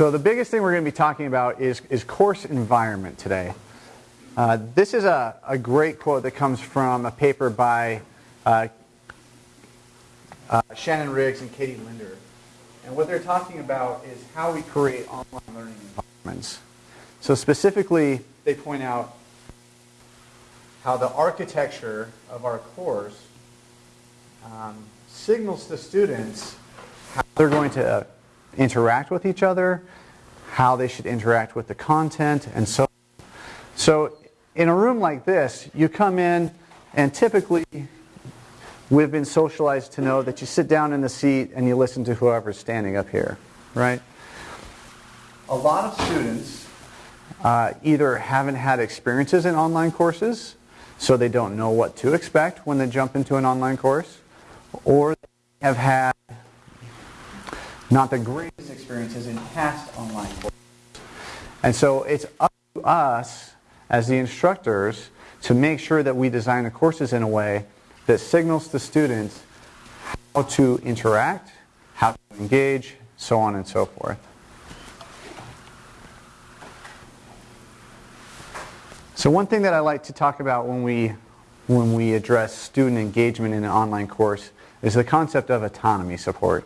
So the biggest thing we're going to be talking about is, is course environment today. Uh, this is a, a great quote that comes from a paper by uh, uh, Shannon Riggs and Katie Linder. And what they're talking about is how we create online learning environments. So specifically, they point out how the architecture of our course um, signals to students how they're going to interact with each other, how they should interact with the content, and so on. So in a room like this, you come in and typically we've been socialized to know that you sit down in the seat and you listen to whoever's standing up here, right? A lot of students uh, either haven't had experiences in online courses, so they don't know what to expect when they jump into an online course, or they have had not the greatest experiences in past online courses. And so it's up to us as the instructors to make sure that we design the courses in a way that signals to students how to interact, how to engage, so on and so forth. So one thing that I like to talk about when we, when we address student engagement in an online course is the concept of autonomy support.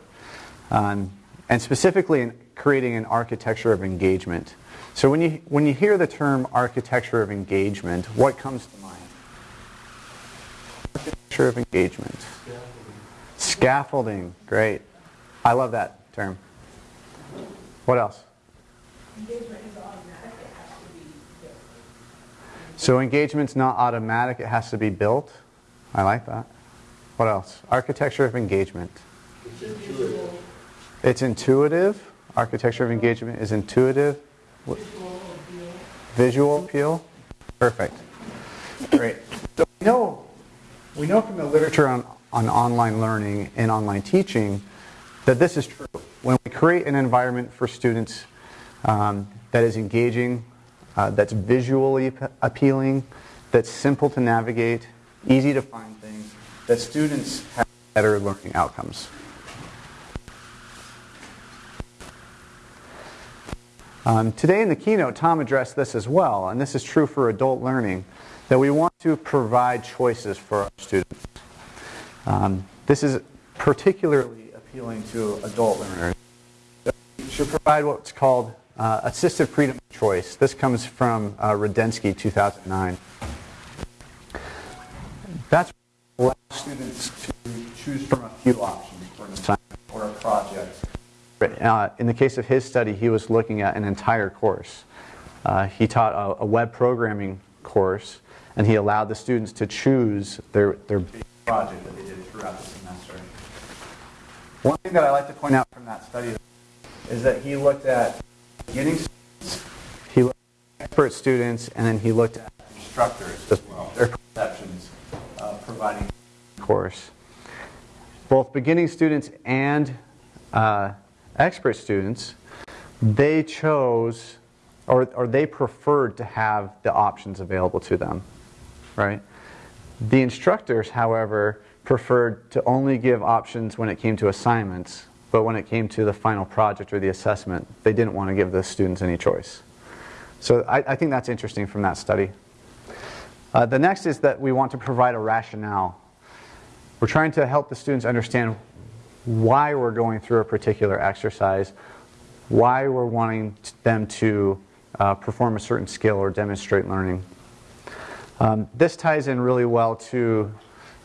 Um, and specifically in creating an architecture of engagement. So when you, when you hear the term architecture of engagement, what comes to mind? Architecture of engagement. Scaffolding. Scaffolding, great. I love that term. What else? Engagement is automatic, it has to be built. So engagement's not automatic, it has to be built. I like that. What else? Architecture of engagement. It's intuitive. It's intuitive. Architecture of engagement is intuitive. Visual appeal. Visual appeal. Perfect. Great. So we know, we know from the literature on, on online learning and online teaching that this is true. When we create an environment for students um, that is engaging, uh, that's visually appealing, that's simple to navigate, easy to find things, that students have better learning outcomes. Um, today in the keynote, Tom addressed this as well, and this is true for adult learning, that we want to provide choices for our students. Um, this is particularly appealing to adult learners. We should provide what's called uh, freedom of choice. This comes from uh, Rudensky, 2009. That's allows students to choose from a few options uh, in the case of his study, he was looking at an entire course. Uh, he taught a, a, web programming course, and he allowed the students to choose their, their big project that they did throughout the semester. One thing that I like to point out from that study is that he looked at beginning students, he looked at expert students, and then he looked at instructors as well, their perceptions of providing course. Both beginning students and uh, expert students, they chose or, or they preferred to have the options available to them, right? The instructors, however, preferred to only give options when it came to assignments, but when it came to the final project or the assessment, they didn't want to give the students any choice. So I, I think that's interesting from that study. Uh, the next is that we want to provide a rationale. We're trying to help the students understand why we're going through a particular exercise, why we're wanting them to uh, perform a certain skill or demonstrate learning. Um, this ties in really well to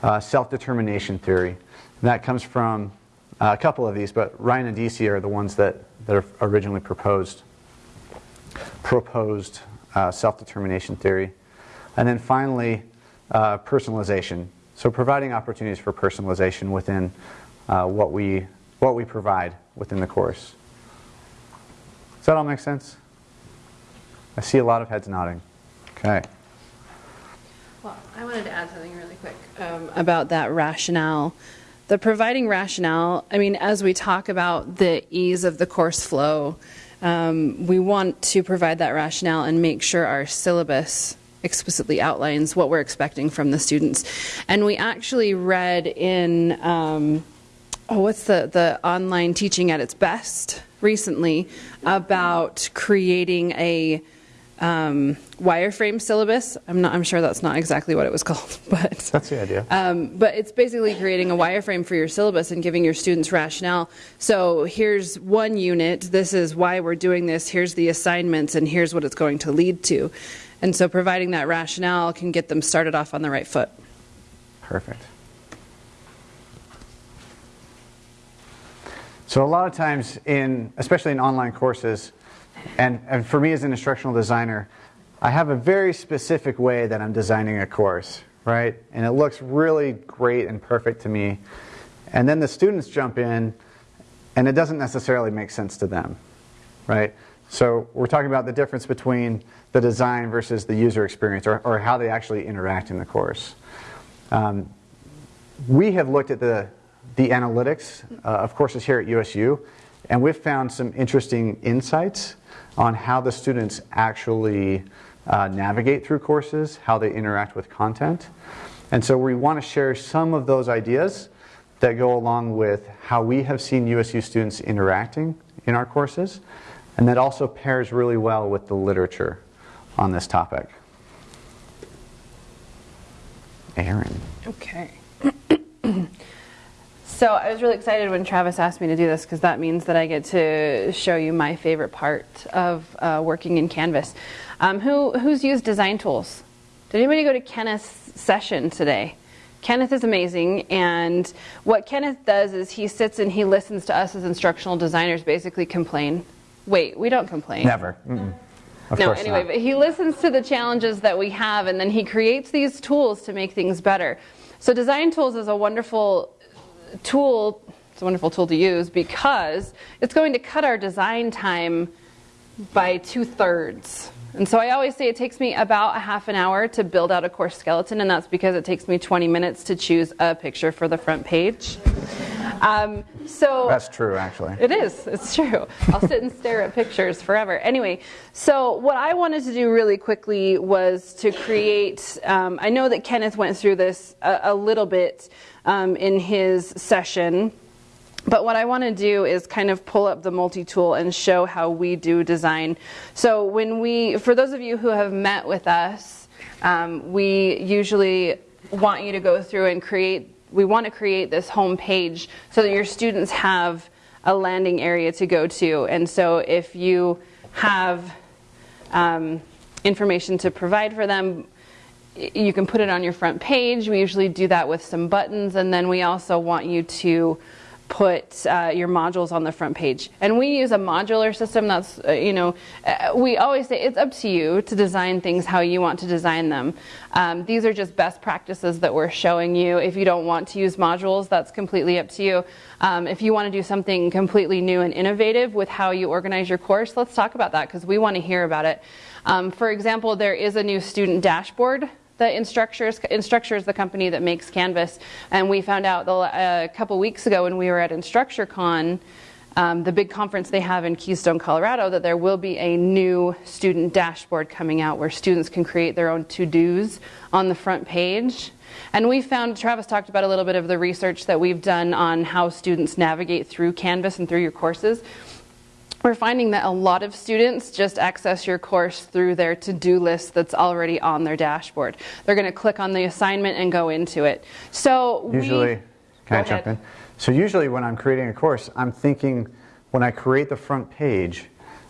uh, self-determination theory. And that comes from uh, a couple of these, but Ryan and Deci are the ones that, that are originally proposed, proposed uh, self-determination theory. And then finally, uh, personalization. So providing opportunities for personalization within uh, what, we, what we provide within the course. Does that all make sense? I see a lot of heads nodding. Okay. Well, I wanted to add something really quick um, about that rationale. The providing rationale, I mean, as we talk about the ease of the course flow, um, we want to provide that rationale and make sure our syllabus explicitly outlines what we're expecting from the students. And we actually read in um, oh, what's the, the online teaching at its best recently about creating a um, wireframe syllabus. I'm not. I'm sure that's not exactly what it was called, but That's the idea. um, but it's basically creating a wireframe for your syllabus and giving your students rationale. So here's one unit. This is why we're doing this. Here's the assignments, and here's what it's going to lead to. And so providing that rationale can get them started off on the right foot. Perfect. So a lot of times in, especially in online courses, and, and for me as an instructional designer, I have a very specific way that I'm designing a course, right? And it looks really great and perfect to me. And then the students jump in, and it doesn't necessarily make sense to them, right? So we're talking about the difference between the design versus the user experience, or, or how they actually interact in the course. Um, we have looked at the, the analytics uh, of is here at USU, and we've found some interesting insights on how the students actually uh, navigate through courses, how they interact with content. And so we want to share some of those ideas that go along with how we have seen USU students interacting in our courses, and that also pairs really well with the literature on this topic. Aaron. Okay. so I was really excited when Travis asked me to do this because that means that I get to show you my favorite part of uh, working in Canvas. Um, who who's used design tools? Did anybody go to Kenneth's session today? Kenneth is amazing, and what Kenneth does is he sits and he listens to us as instructional designers basically complain. Wait, we don't complain. Never. Mm-mm. Of no, anyway, not. but he listens to the challenges that we have and then he creates these tools to make things better. So design tools is a wonderful tool, it's a wonderful tool to use because it's going to cut our design time by two thirds. And so I always say it takes me about a half an hour to build out a course skeleton, and that's because it takes me 20 minutes to choose a picture for the front page. Um, so That's true, actually. it is. It's true. I'll sit and stare at pictures forever. Anyway, so what I wanted to do really quickly was to create. Um, I know that Kenneth went through this a, a little bit um, in his session. But what I want to do is kind of pull up the multi-tool and show how we do design. So when we, for those of you who have met with us, um, we usually want you to go through and create, we want to create this home page so that your students have a landing area to go to. And so if you have um, information to provide for them, you can put it on your front page. We usually do that with some buttons, and then we also want you to put uh, your modules on the front page. And we use a modular system. That's uh, you know, uh, we always say it's up to you to design things how you want to design them. Um, these are just best practices that we're showing you. If you don't want to use modules, that's completely up to you. Um, if you want to do something completely new and innovative with how you organize your course, let's talk about that because we want to hear about it. Um, for example, there is a new student dashboard that Instructure, Instructure is the company that makes Canvas, and we found out the, uh, a couple weeks ago when we were at InstructureCon, um, the big conference they have in Keystone, Colorado, that there will be a new student dashboard coming out where students can create their own to-dos on the front page. And we found, Travis talked about a little bit of the research that we've done on how students navigate through Canvas and through your courses we're finding that a lot of students just access your course through their to-do list that's already on their dashboard. They're going to click on the assignment and go into it. So Usually, we, can I Go jump in? So usually when I'm creating a course, I'm thinking when I create the front page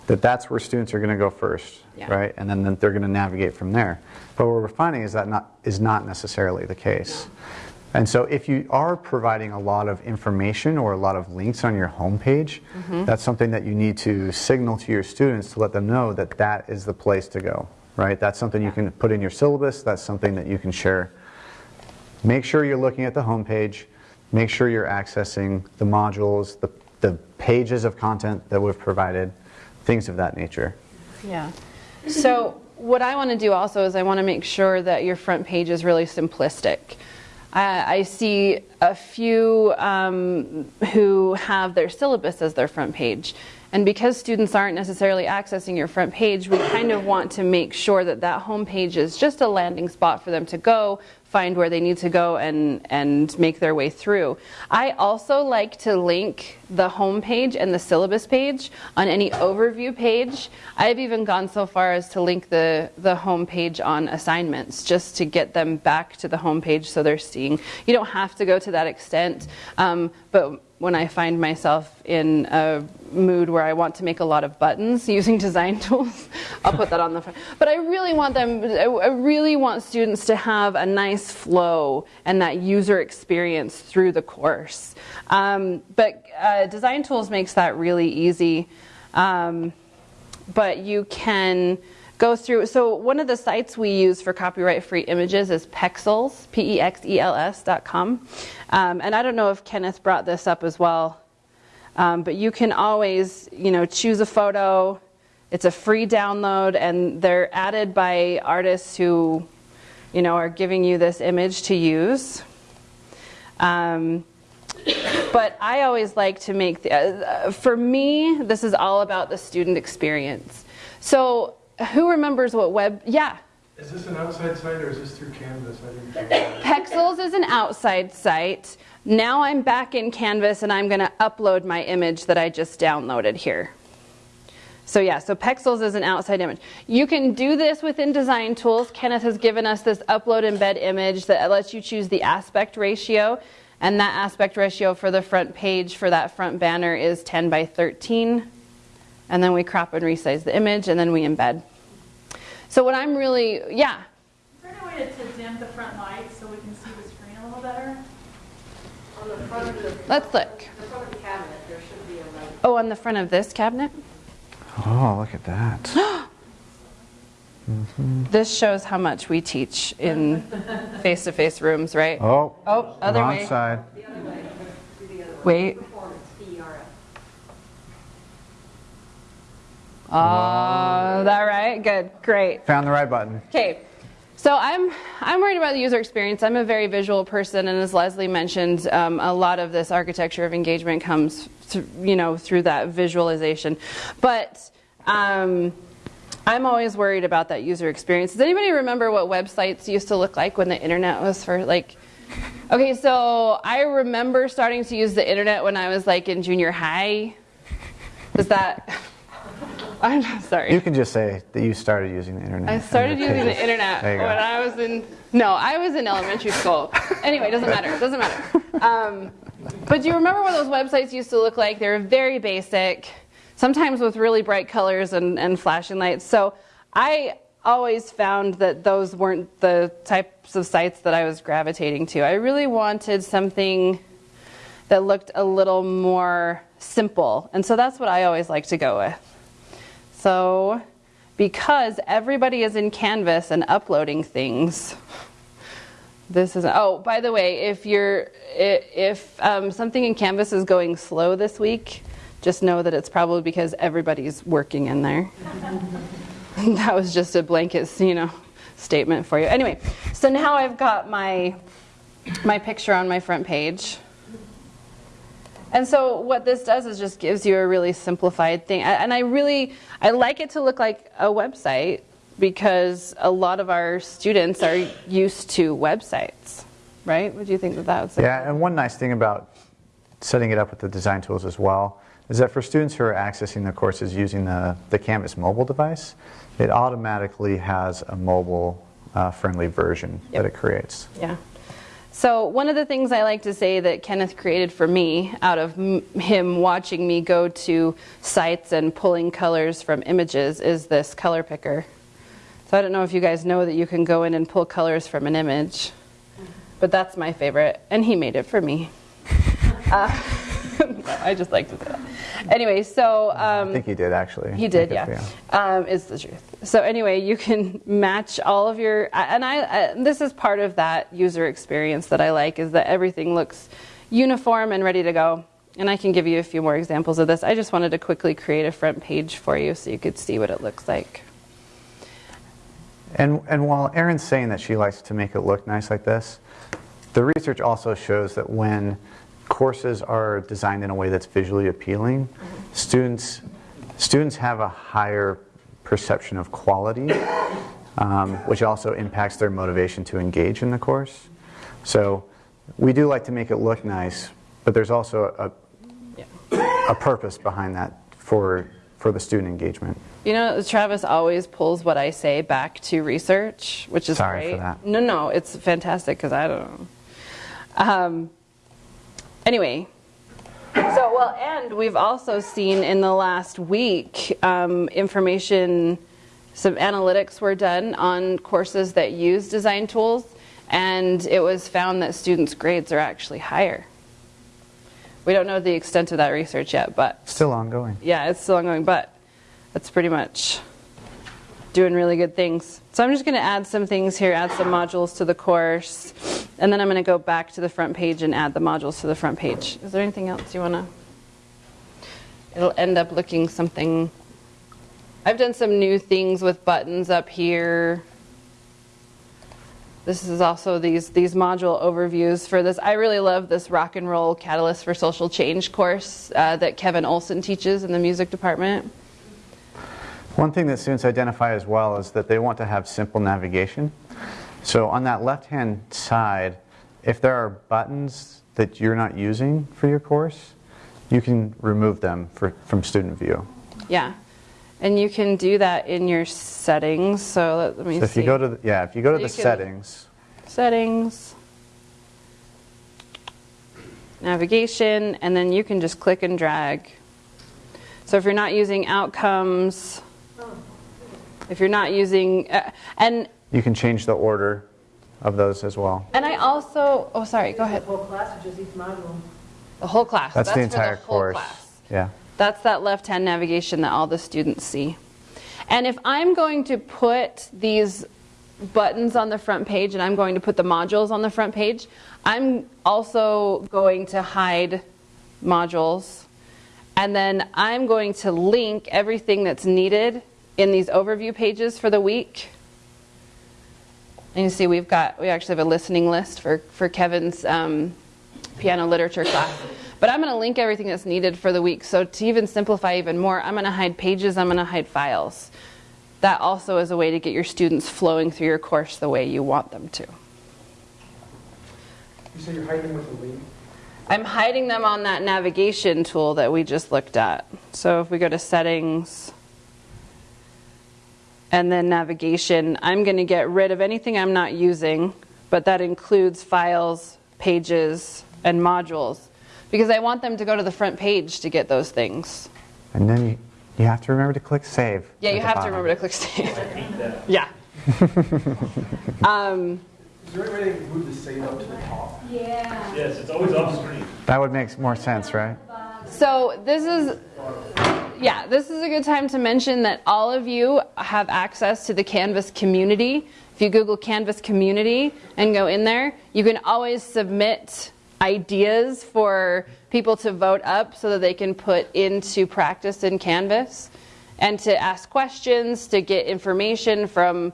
that that's where students are going to go first, Yeah. right? And then they're going to navigate from there. But what we're finding is that not, is not necessarily the case. And so if you are providing a lot of information or a lot of links on your homepage, Mm-hmm. that's something that you need to signal to your students to let them know that that is the place to go, right? That's something you can put in your syllabus, that's something that you can share Make sure you're looking at the homepage. Make sure you're accessing the modules, the, the pages of content that we've provided, things of that nature. Yeah. So what I want to do also is I want to make sure that your front page is really simplistic. I, I see a few um, who have their syllabus as their front page, And because students aren't necessarily accessing your front page, we kind of want to make sure that that home page is just a landing spot for them to go, find where they need to go and, and make their way through. I also like to link the home page and the syllabus page on any overview page. I've even gone so far as to link the, the home page on assignments just to get them back to the home page so they're seeing. You don't have to go to that extent, um, but when I find myself in a mood where I want to make a lot of buttons using design tools, I'll put that on the front. But I really want them, I really want students to have a nice flow and that user experience through the course. Um, but uh, design tools makes that really easy. Um, but you can go through. So one of the sites we use for copyright-free images is Pexels, E P-E-X-E-L-S dot com. Um, and I don't know if Kenneth brought this up as well, um, but you can always, you know, choose a photo. It's a free download, and they're added by artists who, you know, are giving you this image to use. Um, but I always like to make, the, uh, for me, this is all about the student experience. So who remembers what web, yeah. Is this an outside site or is this through Canvas? I didn't figure that out. Pexels is an outside site. Now I'm back in Canvas and I'm going to upload my image that I just downloaded here. So yeah, so Pexels is an outside image. You can do this within Design Tools. Kenneth has given us this upload embed image that lets you choose the aspect ratio. And that aspect ratio for the front page for that front banner is 10 by 13. And then we crop and resize the image and then we embed. So what I'm really, yeah, Is there any way to to dim the front lights so we can see the screen a little better? On the front of the, let's look. the front of the cabinet, there should be a light. Oh, on the front of this cabinet? Oh, look at that. This shows how much we teach in face-to-face rooms, right? Oh, Oh, other wrong way. side. Wait. Oh, that right? Good, great. Found the right button. Okay, so I'm I'm worried about the user experience. I'm a very visual person, and as Leslie mentioned, um, a lot of this architecture of engagement comes, th- you know, through that visualization. But um, I'm always worried about that user experience. Does anybody remember what websites used to look like when the internet was for like? Okay, so I remember starting to use the internet when I was like in junior high. Is that? I'm not sorry. You can just say that you started using the internet. I started using the internet when. I was in. No, I was in elementary school. anyway, doesn't matter. Doesn't matter. Um, but do you remember what those websites used to look like? They were very basic, sometimes with really bright colors and, and flashing lights. So I always found that those weren't the types of sites that I was gravitating to. I really wanted something that looked a little more simple, and so that's what I always like to go with. So, because everybody is in Canvas and uploading things, this is. Oh, by the way, if you're if um, something in Canvas is going slow this week, just know that it's probably because everybody's working in there. that was just a blanket, you know, statement for you. Anyway, so now I've got my my picture on my front page. And so what this does is just gives you a really simplified thing. And I really I like it to look like a website because a lot of our students are used to websites, right? Would you think that that was Yeah, and one nice thing about setting it up with the design tools as well is that for students who are accessing the courses using the, the Canvas mobile device, it automatically has a mobile uh, friendly version Yep. that it creates. Yeah. So one of the things I like to say that Kenneth created for me out of m- him watching me go to sites and pulling colors from images is this color picker. So I don't know if you guys know that you can go in and pull colors from an image, but that's my favorite, and he made it for me. Uh, I just like to say that. Anyway, so um, I think he did actually. he did, yeah. Um, is the truth. So anyway, you can match all of your, and I, I, this is part of that user experience that I like, is that everything looks uniform and ready to go. And I can give you a few more examples of this. I just wanted to quickly create a front page for you so you could see what it looks like. And, and while Erin's saying that she likes to make it look nice like this, the research also shows that when courses are designed in a way that's visually appealing, students students have a higher perception of quality, um, which also impacts their motivation to engage in the course. So we do like to make it look nice, but there's also a, a purpose behind that for, for the student engagement. You know, Travis always pulls what I say back to research, which is Sorry for great. that. No, no, it's fantastic because I don't know. Um, anyway, so well, and we've also seen in the last week um, information, some analytics were done on courses that use design tools, and it was found that students' grades are actually higher. We don't know the extent of that research yet, but Still ongoing. yeah, it's still ongoing, but that's pretty much doing really good things. So I'm just going to add some things here, add some modules to the course, and then I'm going to go back to the front page and add the modules to the front page. Is there anything else you want to? It'll end up looking something. I've done some new things with buttons up here. This is also these these module overviews for this. I really love this rock and roll catalyst for social change course uh, that Kevin Olson teaches in the music department. One thing that students identify as well is that they want to have simple navigation. So on that left-hand side, if there are buttons that you're not using for your course, you can remove them for, from student view. Yeah, and you can do that in your settings. So let, let me So if see. you go to, the, yeah, if you go to You the settings, settings, navigation, and then you can just click and drag. So if you're not using outcomes, if you're not using, uh, and you can change the order of those as well. and I also, oh sorry, go ahead. Whole class or just each module? The whole class. That's, the entire whole course. class. Yeah. That's that left-hand navigation that all the students see. And if I'm going to put these buttons on the front page and I'm going to put the modules on the front page, I'm also going to hide modules. And then I'm going to link everything that's needed in these overview pages for the week. And you see we've got, we actually have a listening list for, for Kevin's um, piano literature class. But I'm going to link everything that's needed for the week. So to even simplify even more, I'm going to hide pages, I'm going to hide files. That also is a way to get your students flowing through your course the way you want them to. You say you're hiding with the link? I'm hiding them on that navigation tool that we just looked at. So if we go to settings and then navigation, I'm going to get rid of anything I'm not using, but that includes files, pages, and modules because I want them to go to the front page to get those things. And then you, you have to remember to click save. Yeah, you the have to remember to click save. yeah. um, Is there any way they can move the save up to the top? Yeah. Yes, it's always off screen. That would make more sense, right? So this is, yeah, this is a good time to mention that all of you have access to the Canvas community. If you Google Canvas community and go in there, you can always submit ideas for people to vote up so that they can put into practice in Canvas and to ask questions, to get information from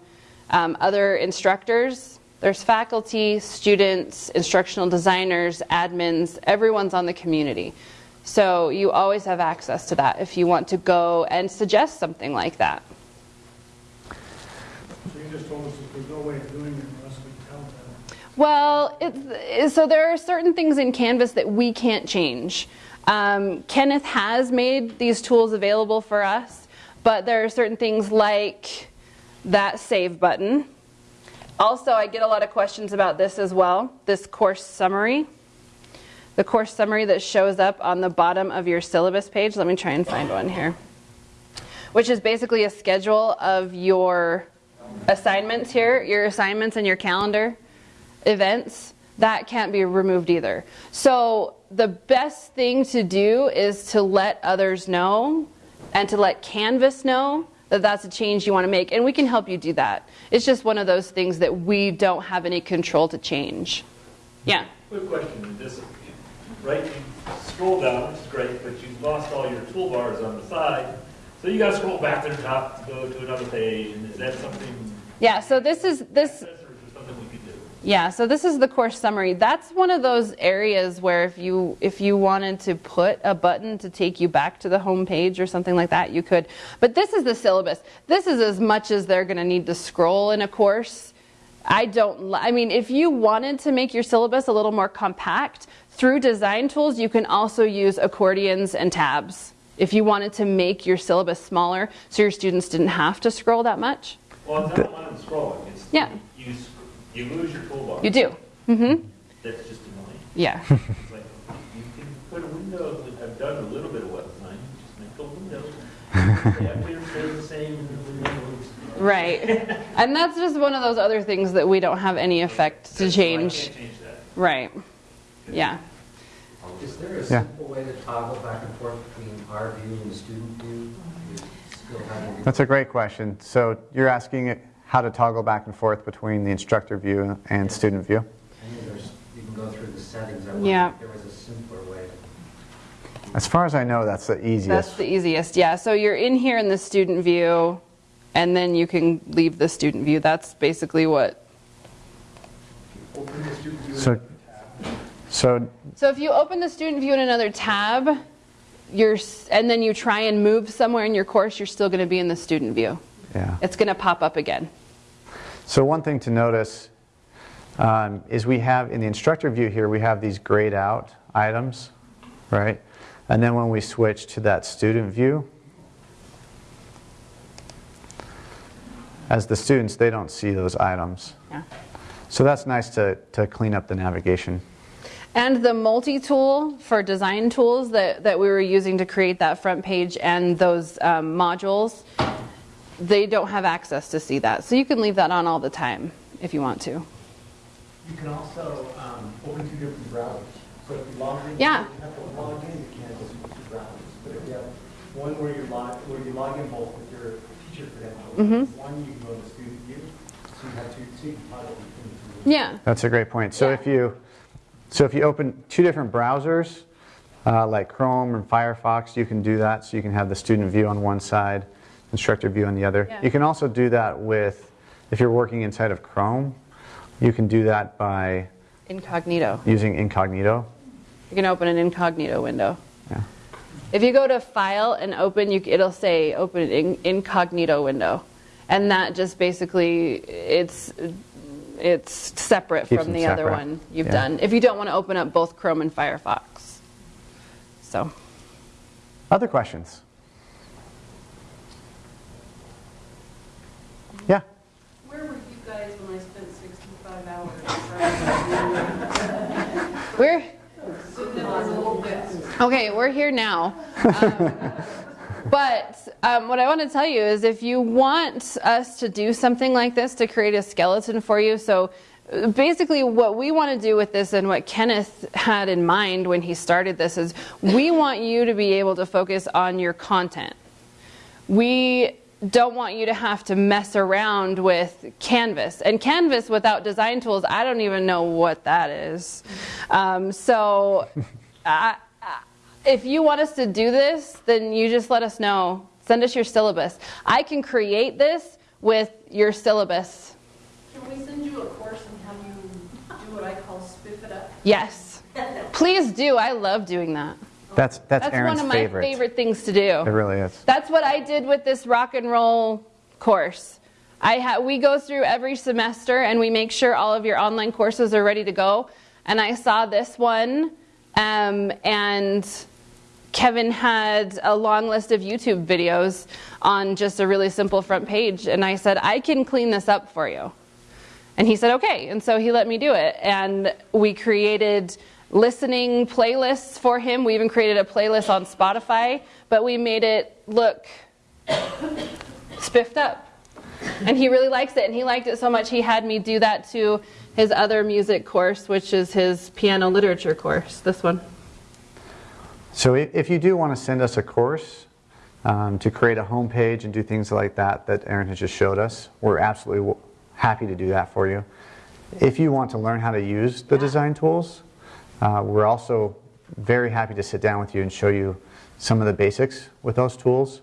um, other instructors. There's faculty, students, instructional designers, admins, everyone's on the community. So you always have access to that if you want to go and suggest something like that. So you just told us that there's no way of doing it unless we tell them. Well, it's, so there are certain things in Canvas that we can't change. Um, Kenneth has made these tools available for us, but there are certain things like that save button. Also, I get a lot of questions about this as well this course summary. The course summary that shows up on the bottom of your syllabus page. Let me try and find one here. Which is basically a schedule of your assignments here, your assignments and your calendar events, that can't be removed either. So the best thing to do is to let others know and to let Canvas know that that's a change you want to make. And we can help you do that. It's just one of those things that we don't have any control to change. Yeah. Quick question, right, you scroll down, which is great, but you've lost all your toolbars on the side. So you gotta scroll back to the top to go to another page, and is that something, Yeah, so this is this is something we could do? Yeah, so this is the course summary. That's one of those areas where if you if you wanted to put a button to take you back to the home page or something like that, you could. But this is the syllabus. This is as much as they're going to need to scroll in a course. I don't I mean, if you wanted to make your syllabus a little more compact, through design tools you can also use accordions and tabs. If you wanted to make your syllabus smaller so your students didn't have to scroll that much. Well, it's not one of scrolling, it's. Yeah. You, you lose your toolbar. You do. Mm Mhm. That's just annoying. Yeah. Like, you can put a window, I've done a little bit of web design, just make a window. The elevator stays the same, and the window is. Right. And that's just one of those other things that we don't have any effect to change. can't change that. Right. Yeah. Is there a Yeah. simple way to toggle back and forth between our view and the student view? We still having- That's a great question. So you're asking how to toggle back and forth between the instructor view and student view? I you can go through the settings. I Yeah. there was a simpler way. As far as I know, that's the easiest. That's the easiest. Yeah. So you're in here in the student view, and then you can leave the student view. That's basically what. Open the student view So- tab. So So if you open the student view in another tab, you're, and then you try and move somewhere in your course, you're still going to be in the student view. yeah. It's going to pop up again. So one thing to notice um, is we have in the instructor view here we have these grayed out items, right? And then when we switch to that student view, as the students they don't see those items. Yeah. So that's nice to, to clean up the navigation. And the multi-tool for design tools that, that we were using to create that front page and those um, modules, they don't have access to see that. So you can leave that on all the time if you want to. You can also um, open two different browsers. So if you log in, Yeah. you have to log in, you can't just use two browsers. But if you have one where you log, where you log in both with your teacher credentials, Mm-hmm. one you can go to student view, so you have two, so you can toggle between the two. Yeah. That's a great point. So Yeah. if you so if you open two different browsers, uh, like Chrome and Firefox, you can do that. So you can have the student view on one side, instructor view on the other. Yeah. You can also do that with if you're working inside of Chrome, you can do that by Incognito. using incognito. You can open an incognito window. Yeah. If you go to File and Open, you, it'll say Open an in- incognito window, and that just basically it's it's separate Keeps from them the other one you've Yeah. done. If you don't want to open up both Chrome and Firefox, so Other questions? Yeah. Where were you guys when I spent 65 hours? we're Sitting in a little bit. Okay, we're here now. Um, but um, what I want to tell you is if you want us to do something like this to create a skeleton for you, so uh, basically what we want to do with this and what Kenneth had in mind when he started this is we want you to be able to focus on your content. We don't want you to have to mess around with Canvas. And Canvas without design tools, I don't even know what that is. Um, so I, I- if you want us to do this, then you just let us know. Send us your syllabus. I can create this with your syllabus. Can we send you a course and have you do what I call spiff it up? Yes. Please do. I love doing that. That's that's, That's Aaron's one of my favorite. favorite things to do. It really is. That's what I did with this rock and roll course. I ha- we go through every semester and we make sure all of your online courses are ready to go. And I saw this one, um, and Kevin had a long list of YouTube videos on just a really simple front page. And I said, I can clean this up for you. And he said, okay. And so he let me do it. And we created listening playlists for him. We even created a playlist on Spotify, but we made it look spiffed up. And he really likes it. And he liked it so much, he had me do that to his other music course, which is his piano literature course, this one. So if you do want to send us a course um, to create a homepage and do things like that that Aaron has just showed us, we're absolutely happy to do that for you. If you want to learn how to use the design tools, uh, we're also very happy to sit down with you and show you some of the basics with those tools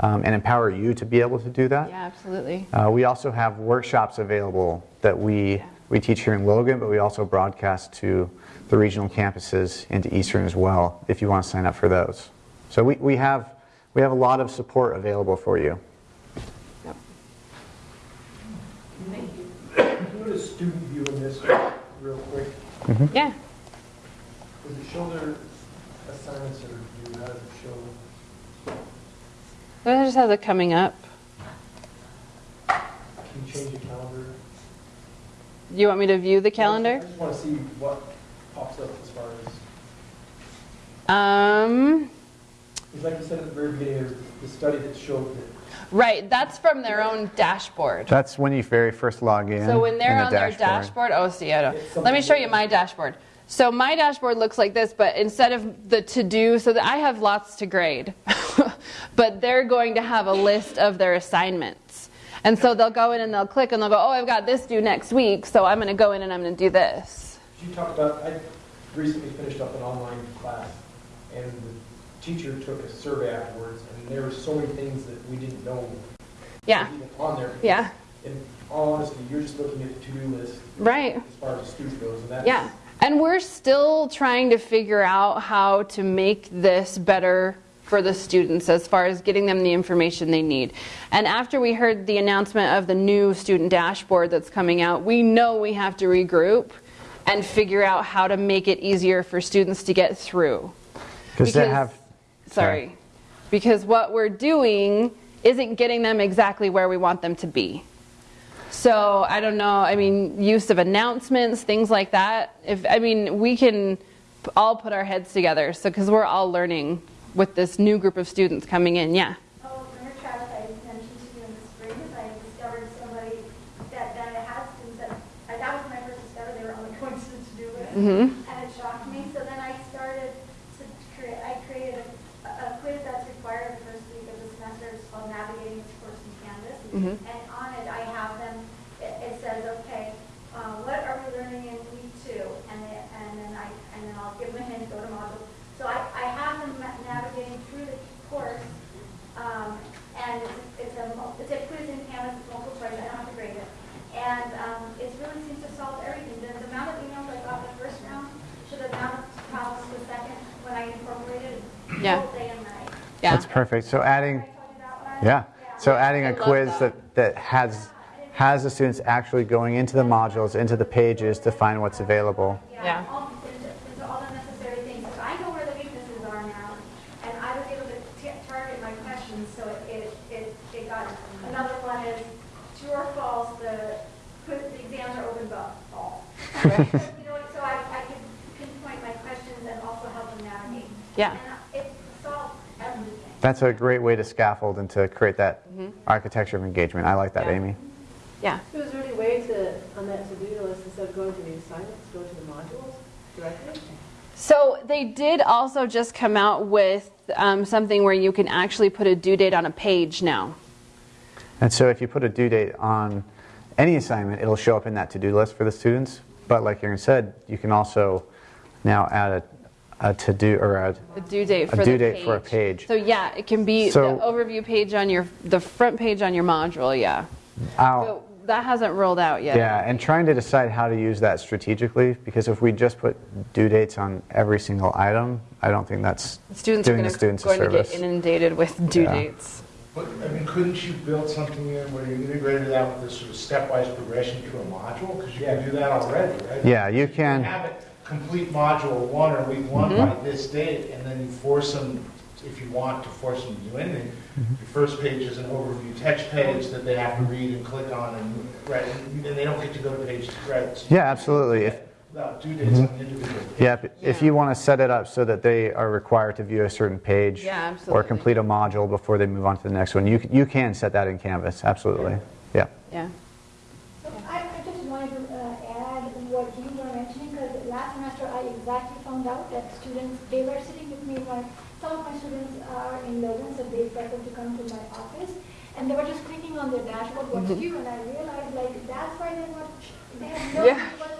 um, and empower you to be able to do that. Yeah, absolutely. Uh, we also have workshops available that we We teach here in Logan, but we also broadcast to the regional campuses into Eastern as well, if you want to sign up for those. So we, we have, we have a lot of support available for you. Can you go to student view in this real quick? Mm-hmm. Yeah. Does it show their assignments that are due? How does it show? That just has it coming up. Can you change the calendar? You want me to view the calendar? I just want to see what pops up as far as, Um, it's like you said at the very beginning, the study that showed that right, that's from their own dashboard. That's when you very first log in. So when they're in the on their dashboard, oh, see, I don't. Let me show you my dashboard. So my dashboard looks like this, but instead of the to do, so that I have lots to grade, but they're going to have a list of their assignments. And so they'll go in and they'll click and they'll go, oh, I've got this due next week, so I'm going to go in and I'm going to do this. You talked about, I recently finished up an online class, and the teacher took a survey afterwards, and there were so many things that we didn't know Yeah, on there. yeah, In all honesty, you're just looking at the to-do list right. as far as the student goes, and that's. Yeah. And we're still trying to figure out how to make this better for the students as far as getting them the information they need. And after we heard the announcement of the new student dashboard that's coming out, we know we have to regroup and figure out how to make it easier for students to get through. Because they have, Sorry. Because what we're doing isn't getting them exactly where we want them to be. So I don't know. I mean, use of announcements, things like that. If I mean, we can all put our heads together. So because we're all learning with this new group of students coming in. Yeah. Oh, Mayor Travis, I mentioned to you in the spring, is I discovered somebody that, that has that, was my first discovery, they were only going to to do it. Mm-hmm. And it shocked me, so then I started to create, I created a, a quiz that's required the first week of the semester, it's called Navigating this Course in Canvas. Mhm. And on it, I have them, it, it says, okay, uh, what are we learning in week two? And then, and then I, and then I'll give them a hint, go to module. So I, I have them ma- navigating through the course, um, and it's, it's a, mul- it's a quiz in Canvas, it's multiple choice, I don't have to grade it. And, um, it really seems to solve everything. The, the amount of emails I got the first round to the amount of problems the second, when I incorporated Yeah. both day and night. Yeah. That's perfect. So adding, Did I tell you that one? yeah, so adding I a love quiz that. that, that has, has the students actually going into the modules, into the pages to find what's available. Yeah. all- Into into all the necessary things. I know where the weaknesses are now, and I was able to target my questions, so it, it, it it got, another one is true or false, the, quiz- the exams are open, but false. You know, so I, I could pinpoint my questions and also help them navigate. Yeah. And it solved everything. That's a great way to scaffold and to create that Mm-hmm. architecture of engagement. I like that, Yeah. Amy. Yeah. So is there any way to, on that to-do list, instead of going to the assignments, go to the modules directly? So they did also just come out with um, something where you can actually put a due date on a page now. And so if you put a due date on any assignment, it'll show up in that to-do list for the students. But like Aaron said, you can also now add a, a to-do or a, A due date A for due the date for a page. So yeah, it can be So- the overview page on your the front page on your module. Yeah. I'll, So that hasn't rolled out yet. yeah, and trying to decide how to use that strategically, because if we just put due dates on every single item, I don't think that's Students doing are the gonna, students a going to get inundated with due Yeah. dates. But, I mean, couldn't you build something in where you integrated that with this sort of stepwise progression to a module? Because you can do that already, right? Yeah, you You can, have it complete module one or week one Mm-hmm. by this date, and then you force them, if you want to force them to do anything, Mm-hmm. your first page is an overview text page that they have to read and click on, and, right, and they don't get to go to page, right? yeah, absolutely. If, Without due dates on the individual yeah, if- if you want to set it up so that they are required to view a certain page Yeah, or complete a module before they move on to the next one, you, you can set that in Canvas, absolutely. Yeah. Yeah. So I, I just wanted to uh, add what you were mentioning, because last semester I exactly found out that students, they were sitting with me when, some of my students are in London, so they prefer to come to my office, and they were just clicking on their dashboard, what's due, and I realized like, that's why they're not, they have no Yeah. idea what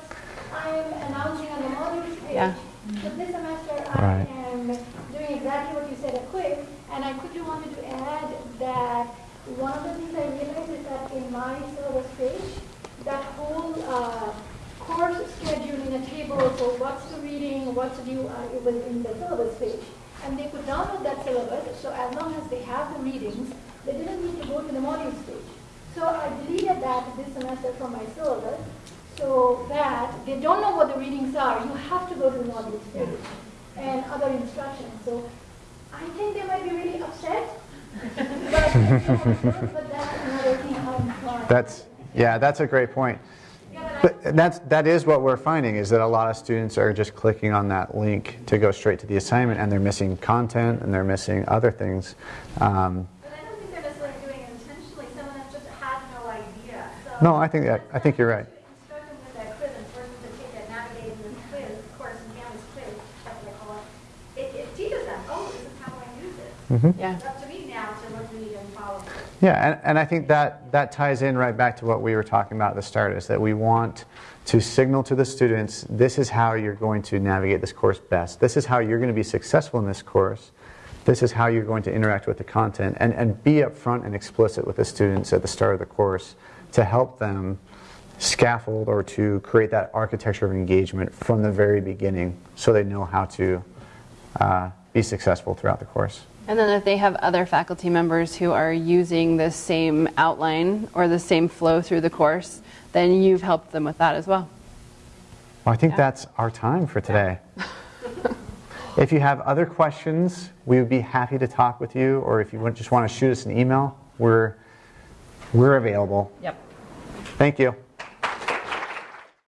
I'm announcing on the modules page. Yeah. So this semester Right. I am doing exactly what you said, a quiz, and I quickly wanted to add that one of the things I realized is that in my syllabus page, that whole uh, course schedule in a table for what's the reading, what's due, uh, was in the syllabus page. And they could download that syllabus, so as long as they have the readings, they didn't need to go to the modules page. So I deleted that this semester from my syllabus, so that they don't know what the readings are. You have to go to the modules page and other instructions. So I think they might be really upset. but, but that's another thing I'm trying. That's, yeah, that's a great point. But that's, that is what we're finding, is that a lot of students are just clicking on that link to go straight to the assignment, and they're missing content, and they're missing other things. Um, But I don't think they're doing intentionally, some just had no idea. No, I think that- I think you're right. Instruct them with that quiz and force them to take that navigating this quiz, course, and Canvas quiz, that's what I call it. It, it teaches them, oh, this is how I use it. mhm. Yeah. It's up to me now to look, read, and follow. Yeah, and, and I think that, that ties in right back to what we were talking about at the start, is that we want to signal to the students, this is how you're going to navigate this course best. This is how you're going to be successful in this course. This is how you're going to interact with the content. And, and be upfront and explicit with the students at the start of the course to help them scaffold or to create that architecture of engagement from the very beginning so they know how to uh, be successful throughout the course. And then if they have other faculty members who are using the same outline or the same flow through the course, then you've helped them with that as well. Well, I think Yeah. that's our time for today. if you have other questions, we would be happy to talk with you, or if you just want to shoot us an email, we're, we're available. Yep. Thank you.